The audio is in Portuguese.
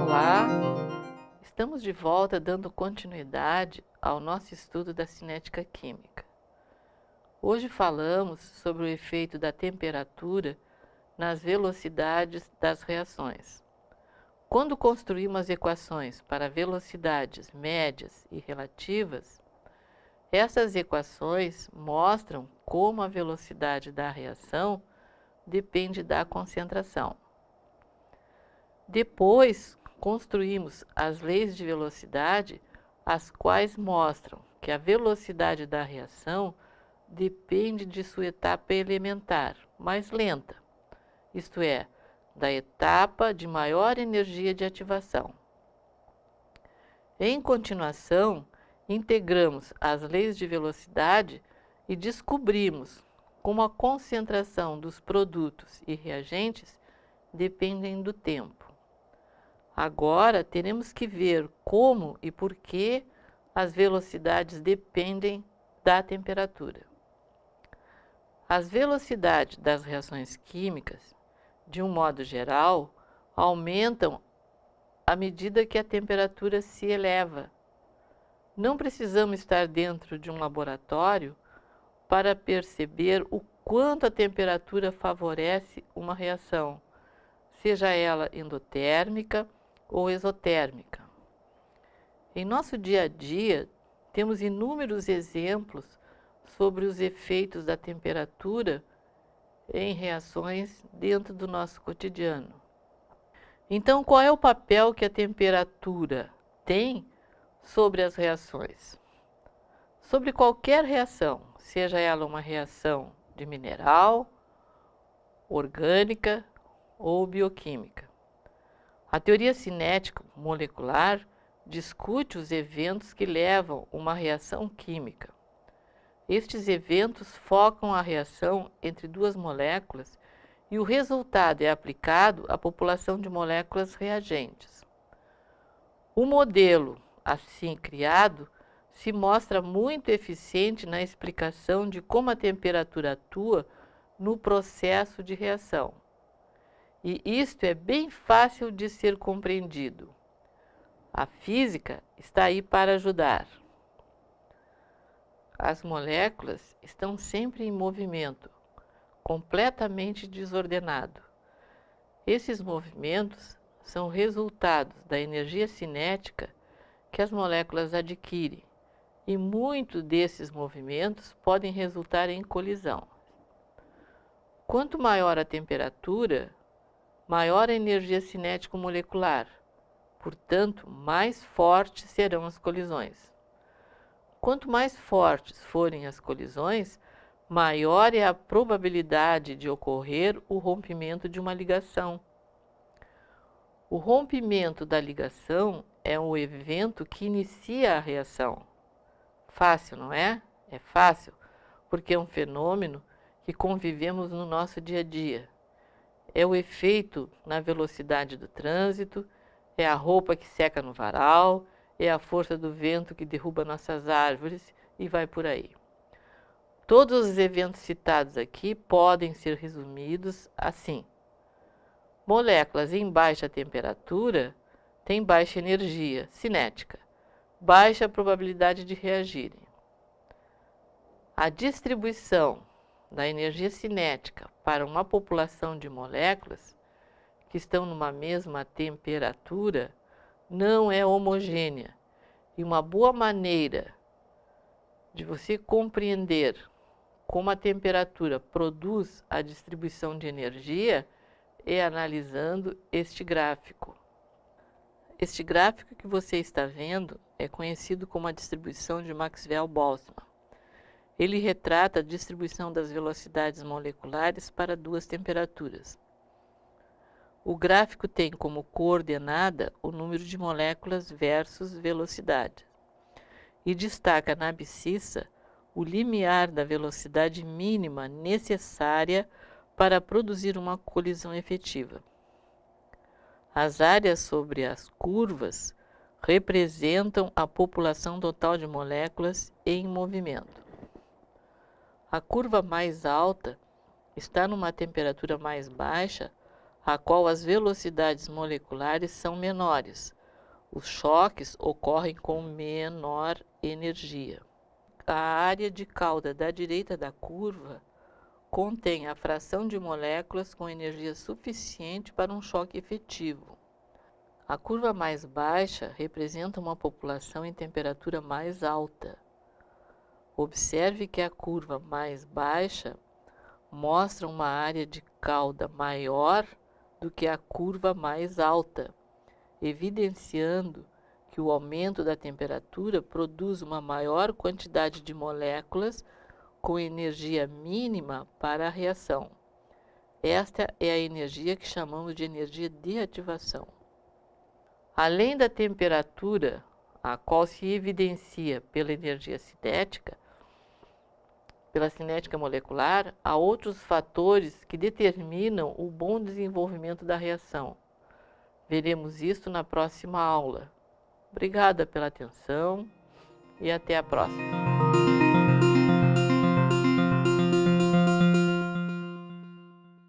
Olá, estamos de volta dando continuidade ao nosso estudo da cinética química. Hoje falamos sobre o efeito da temperatura nas velocidades das reações. Quando construímos equações para velocidades médias e relativas, essas equações mostram como a velocidade da reação depende da concentração. Depois, construímos as leis de velocidade, as quais mostram que a velocidade da reação depende de sua etapa elementar, mais lenta, isto é, da etapa de maior energia de ativação. Em continuação, integramos as leis de velocidade e descobrimos como a concentração dos produtos e reagentes dependem do tempo. Agora teremos que ver como e por que as velocidades dependem da temperatura. As velocidades das reações químicas, de um modo geral, aumentam à medida que a temperatura se eleva. Não precisamos estar dentro de um laboratório para perceber o quanto a temperatura favorece uma reação, seja ela endotérmica ou exotérmica. Em nosso dia a dia, temos inúmeros exemplos sobre os efeitos da temperatura em reações dentro do nosso cotidiano. Então, qual é o papel que a temperatura tem sobre as reações? Sobre qualquer reação, seja ela uma reação de mineral, orgânica ou bioquímica. A teoria cinética molecular discute os eventos que levam uma reação química. Estes eventos focam a reação entre duas moléculas e o resultado é aplicado à população de moléculas reagentes. O modelo, assim criado, se mostra muito eficiente na explicação de como a temperatura atua no processo de reação. E isto é bem fácil de ser compreendido. A física está aí para ajudar. As moléculas estão sempre em movimento, completamente desordenado. Esses movimentos são resultados da energia cinética que as moléculas adquirem, e muitos desses movimentos podem resultar em colisão. Quanto maior a temperatura, maior a energia cinética molecular, portanto, mais fortes serão as colisões. Quanto mais fortes forem as colisões, maior é a probabilidade de ocorrer o rompimento de uma ligação. O rompimento da ligação é o evento que inicia a reação. Fácil, não é? É fácil, porque é um fenômeno que convivemos no nosso dia a dia é o efeito na velocidade do trânsito, é a roupa que seca no varal, é a força do vento que derruba nossas árvores e vai por aí. Todos os eventos citados aqui podem ser resumidos assim. Moléculas em baixa temperatura têm baixa energia cinética, baixa probabilidade de reagirem. A distribuição da energia cinética para uma população de moléculas que estão numa mesma temperatura não é homogênea. E uma boa maneira de você compreender como a temperatura produz a distribuição de energia é analisando este gráfico. Este gráfico que você está vendo é conhecido como a distribuição de Maxwell-Boltzmann. Ele retrata a distribuição das velocidades moleculares para duas temperaturas. O gráfico tem como coordenada o número de moléculas versus velocidade e destaca na abscissa o limiar da velocidade mínima necessária para produzir uma colisão efetiva. As áreas sobre as curvas representam a população total de moléculas em movimento. A curva mais alta está numa temperatura mais baixa, a qual as velocidades moleculares são menores. Os choques ocorrem com menor energia. A área de cauda da direita da curva contém a fração de moléculas com energia suficiente para um choque efetivo. A curva mais baixa representa uma população em temperatura mais alta. Observe que a curva mais baixa mostra uma área de cauda maior do que a curva mais alta, evidenciando que o aumento da temperatura produz uma maior quantidade de moléculas com energia mínima para a reação. Esta é a energia que chamamos de energia de ativação. Além da temperatura, a qual se evidencia pela energia cinética, pela cinética molecular, há outros fatores que determinam o bom desenvolvimento da reação. Veremos isso na próxima aula. Obrigada pela atenção e até a próxima.